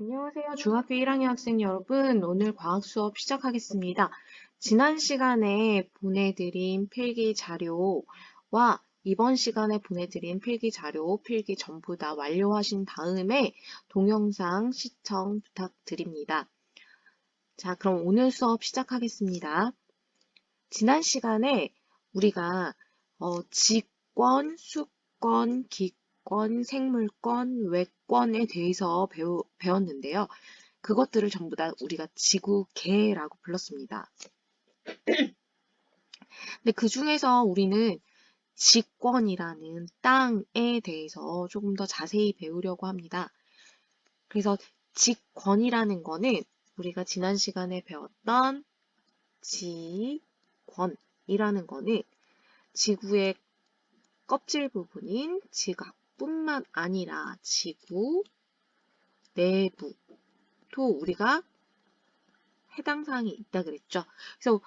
안녕하세요. 중학교 1학년 학생 여러분. 오늘 과학 수업 시작하겠습니다. 지난 시간에 보내드린 필기 자료와 이번 시간에 보내드린 필기 자료, 필기 전부 다 완료하신 다음에 동영상 시청 부탁드립니다. 자, 그럼 오늘 수업 시작하겠습니다. 지난 시간에 우리가 어, 직권, 수권, 기권, 생물권, 외권 에 대해서 배우, 배웠는데요. 그것들을 전부 다 우리가 지구계라고 불렀습니다. 근데 그 중에서 우리는 직권이라는 땅에 대해서 조금 더 자세히 배우려고 합니다. 그래서 직권이라는 거는 우리가 지난 시간에 배웠던 지권이라는 거는 지구의 껍질 부분인 지각 뿐만 아니라 지구 내부도 우리가 해당 사항이 있다 그랬죠. 그래서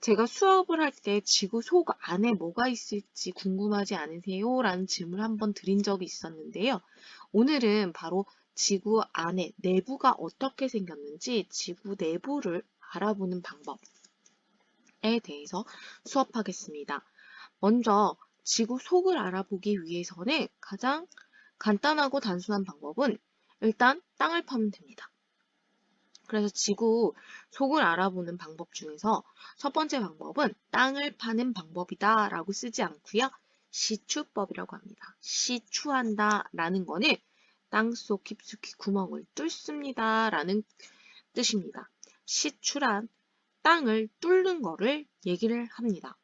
제가 수업을 할 때 지구 속 안에 뭐가 있을지 궁금하지 않으세요? 라는 질문을 한번 드린 적이 있었는데요. 오늘은 바로 지구 안에 내부가 어떻게 생겼는지 지구 내부를 알아보는 방법에 대해서 수업하겠습니다. 먼저 지구 속을 알아보기 위해서는 가장 간단하고 단순한 방법은 일단 땅을 파면 됩니다. 그래서 지구 속을 알아보는 방법 중에서 첫 번째 방법은 땅을 파는 방법이다 라고 쓰지 않고요. 시추법이라고 합니다. 시추한다 라는 거는 땅속 깊숙이 구멍을 뚫습니다 라는 뜻입니다. 시추란 땅을 뚫는 거를 얘기를 합니다.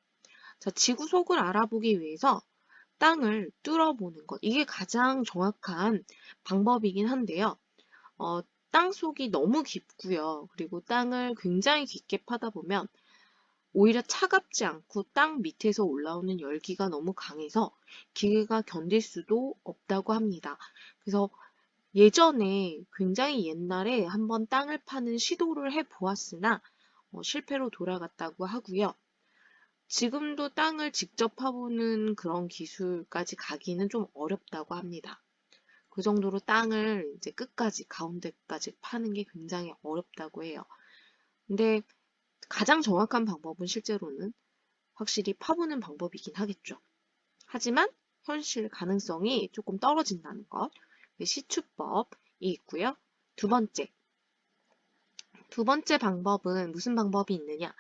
자, 지구 속을 알아보기 위해서 땅을 뚫어보는 것. 이게 가장 정확한 방법이긴 한데요. 어, 땅 속이 너무 깊고요. 그리고 땅을 굉장히 깊게 파다 보면 오히려 차갑지 않고 땅 밑에서 올라오는 열기가 너무 강해서 기계가 견딜 수도 없다고 합니다. 그래서 예전에 굉장히 옛날에 한번 땅을 파는 시도를 해 보았으나 어, 실패로 돌아갔다고 하고요. 지금도 땅을 직접 파보는 그런 기술까지 가기는 좀 어렵다고 합니다. 그 정도로 땅을 이제 끝까지, 가운데까지 파는 게 굉장히 어렵다고 해요. 근데 가장 정확한 방법은 실제로는 확실히 파보는 방법이긴 하겠죠. 하지만 현실 가능성이 조금 떨어진다는 것. 시추법이 있고요. 두 번째. 두 번째 방법은 무슨 방법이 있느냐?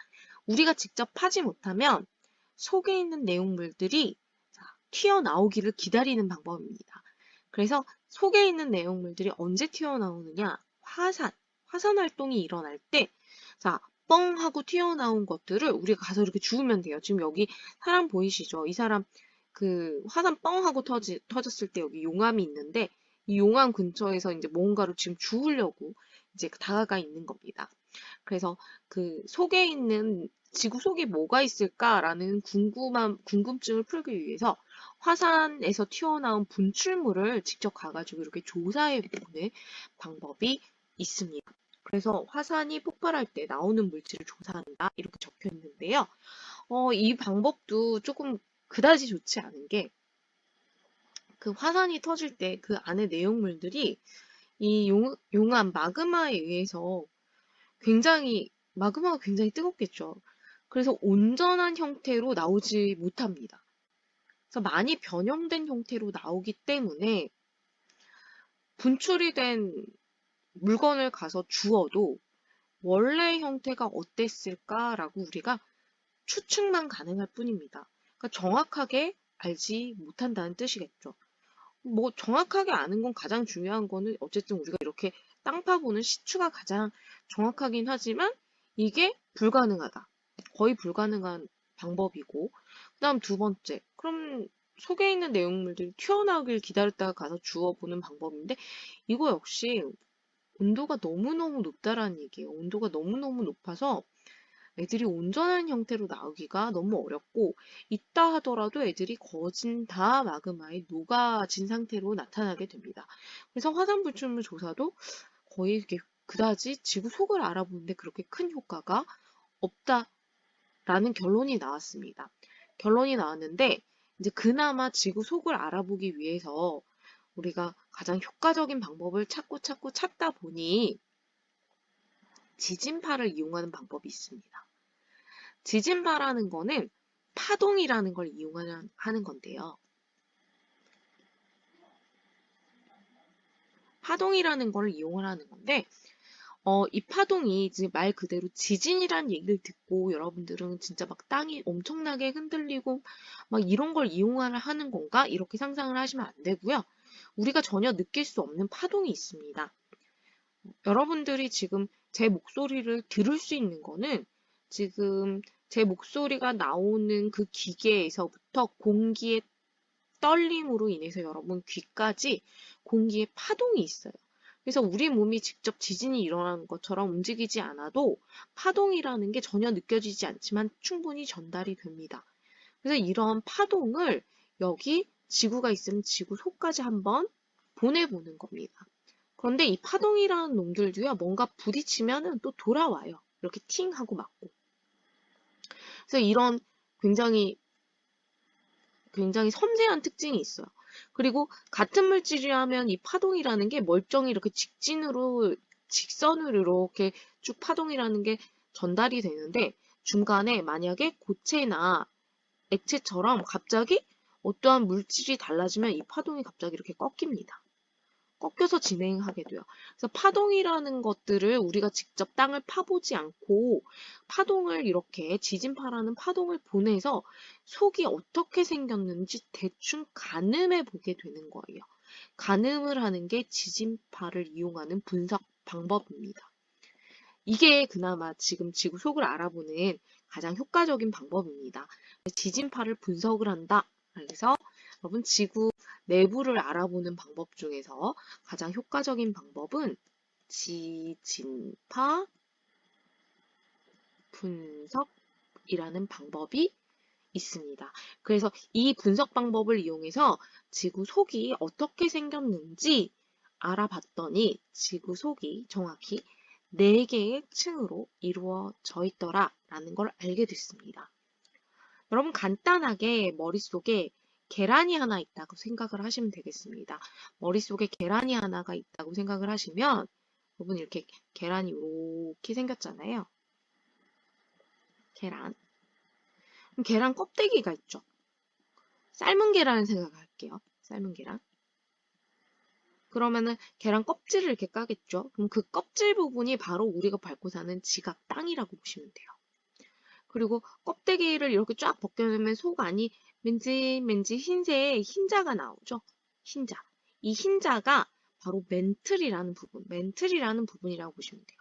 우리가 직접 파지 못하면 속에 있는 내용물들이 튀어나오기를 기다리는 방법입니다. 그래서 속에 있는 내용물들이 언제 튀어나오느냐? 화산, 화산 활동이 일어날 때, 자, 뻥 하고 튀어나온 것들을 우리가 가서 이렇게 주우면 돼요. 지금 여기 사람 보이시죠? 이 사람 그 화산 뻥 하고 터지, 터졌을 때 여기 용암이 있는데 이 용암 근처에서 이제 뭔가를 지금 주우려고 이제 다가가 있는 겁니다. 그래서 그 속에 있는 지구 속에 뭐가 있을까라는 궁금한 궁금증을 풀기 위해서 화산에서 튀어나온 분출물을 직접 가가지고 이렇게 조사해 보는 방법이 있습니다. 그래서 화산이 폭발할 때 나오는 물질을 조사한다 이렇게 적혀 있는데요. 어, 이 방법도 조금 그다지 좋지 않은 게 그 화산이 터질 때 그 안에 내용물들이 이 용, 용암 마그마에 의해서 굉장히 마그마가 굉장히 뜨겁겠죠. 그래서 온전한 형태로 나오지 못합니다. 그래서 많이 변형된 형태로 나오기 때문에 분출이 된 물건을 가서 주어도 원래 형태가 어땠을까라고 우리가 추측만 가능할 뿐입니다. 그러니까 정확하게 알지 못한다는 뜻이겠죠. 뭐 정확하게 아는 건 가장 중요한 거는 어쨌든 우리가 이렇게 땅 파보는 시추가 가장 정확하긴 하지만 이게 불가능하다. 거의 불가능한 방법이고 그 다음 두 번째 그럼 속에 있는 내용물들이 튀어나오길 기다렸다가 가서 주워보는 방법인데 이거 역시 온도가 너무너무 높다라는 얘기예요. 온도가 너무너무 높아서 애들이 온전한 형태로 나오기가 너무 어렵고 있다 하더라도 애들이 거진 다 마그마에 녹아진 상태로 나타나게 됩니다. 그래서 화산 불출물 조사도 거의 그다지 지구 속을 알아보는데 그렇게 큰 효과가 없다라는 결론이 나왔습니다. 결론이 나왔는데 이제 그나마 지구 속을 알아보기 위해서 우리가 가장 효과적인 방법을 찾고 찾고 찾다 보니 지진파를 이용하는 방법이 있습니다. 지진파라는 거는 파동이라는 걸 이용하는 하는 건데요. 파동이라는 걸 이용을 하는 건데 어, 이 파동이 이제 말 그대로 지진이란 얘기를 듣고 여러분들은 진짜 막 땅이 엄청나게 흔들리고 막 이런 걸 이용을 하는 건가? 이렇게 상상을 하시면 안 되고요. 우리가 전혀 느낄 수 없는 파동이 있습니다. 여러분들이 지금 제 목소리를 들을 수 있는 거는 지금 제 목소리가 나오는 그 기계에서부터 공기의 떨림으로 인해서 여러분 귀까지 공기의 파동이 있어요. 그래서 우리 몸이 직접 지진이 일어나는 것처럼 움직이지 않아도 파동이라는 게 전혀 느껴지지 않지만 충분히 전달이 됩니다. 그래서 이런 파동을 여기 지구가 있으면 지구 속까지 한번 보내보는 겁니다. 그런데 이 파동이라는 놈들도요, 뭔가 부딪히면은 또 돌아와요. 이렇게 팅 하고 맞고. 그래서 이런 굉장히 굉장히 섬세한 특징이 있어요. 그리고 같은 물질이라면 이 파동이라는 게 멀쩡히 이렇게 직진으로 직선으로 이렇게 쭉 파동이라는 게 전달이 되는데 중간에 만약에 고체나 액체처럼 갑자기 어떠한 물질이 달라지면 이 파동이 갑자기 이렇게 꺾입니다. 꺾여서 진행하게 돼요. 그래서 파동이라는 것들을 우리가 직접 땅을 파보지 않고 파동을 이렇게 지진파라는 파동을 보내서 속이 어떻게 생겼는지 대충 가늠해 보게 되는 거예요. 가늠을 하는 게 지진파를 이용하는 분석 방법입니다. 이게 그나마 지금 지구 속을 알아보는 가장 효과적인 방법입니다. 지진파를 분석을 한다. 그래서 여러분 지구 내부를 알아보는 방법 중에서 가장 효과적인 방법은 지진파 분석이라는 방법이 있습니다. 그래서 이 분석 방법을 이용해서 지구 속이 어떻게 생겼는지 알아봤더니 지구 속이 정확히 4개의 층으로 이루어져 있더라 라는 걸 알게 됐습니다. 여러분 간단하게 머릿속에 계란이 하나 있다고 생각을 하시면 되겠습니다. 머릿속에 계란이 하나가 있다고 생각을 하시면 여러분 이렇게 계란이 이렇게 생겼잖아요. 계란. 계란 껍데기가 있죠. 삶은 계란을 생각할게요. 삶은 계란. 그러면은 계란 껍질을 이렇게 까겠죠. 그럼 그 껍질 부분이 바로 우리가 밟고 사는 지각 땅이라고 보시면 돼요. 그리고 껍데기를 이렇게 쫙 벗겨내면 속 안이 맨지맨지 흰색 흰자가 나오죠. 흰자. 이 흰자가 바로 멘틀이라는 부분, 멘틀이라는 부분이라고 보시면 돼요.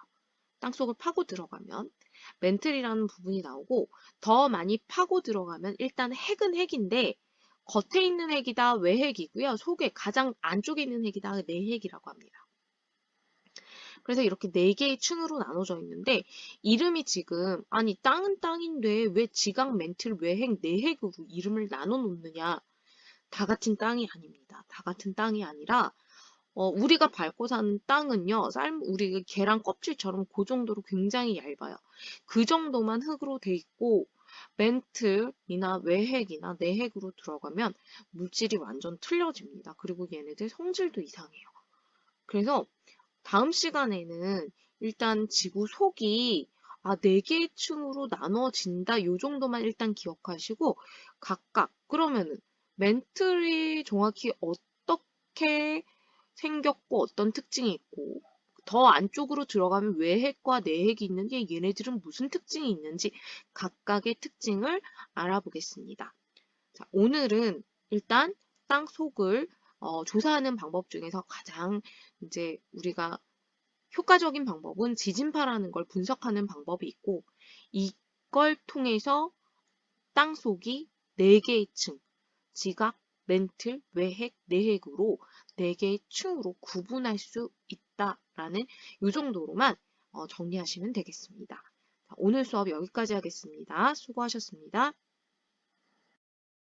땅속을 파고 들어가면 멘틀이라는 부분이 나오고 더 많이 파고 들어가면 일단 핵은 핵인데 겉에 있는 핵이다 외핵이고요. 속에 가장 안쪽에 있는 핵이다 내핵이라고 합니다. 그래서 이렇게 네 개의 층으로 나눠져 있는데 이름이 지금 아니 땅은 땅인데 왜 지각 멘틀 외핵 내핵으로 이름을 나눠 놓느냐 다 같은 땅이 아닙니다. 다 같은 땅이 아니라 어, 우리가 밟고 사는 땅은요, 삶, 우리 계란 껍질처럼 그 정도로 굉장히 얇아요. 그 정도만 흙으로 돼 있고, 멘틀이나 외핵이나 내핵으로 들어가면 물질이 완전 틀려집니다. 그리고 얘네들 성질도 이상해요. 그래서 다음 시간에는 일단 지구 속이 아, 네 개의 층으로 나눠진다. 요 정도만 일단 기억하시고 각각 그러면은 멘틀이 정확히 어떻게 생겼고 어떤 특징이 있고 더 안쪽으로 들어가면 외핵과 내핵이 있는지 얘네들은 무슨 특징이 있는지 각각의 특징을 알아보겠습니다. 자, 오늘은 일단 땅 속을 어, 조사하는 방법 중에서 가장 이제 우리가 효과적인 방법은 지진파라는 걸 분석하는 방법이 있고 이걸 통해서 땅 속이 4개의 층, 지각, 멘틀, 외핵, 내핵으로 4개의 층으로 구분할 수 있다라는 이 정도로만 어, 정리하시면 되겠습니다. 오늘 수업 여기까지 하겠습니다. 수고하셨습니다.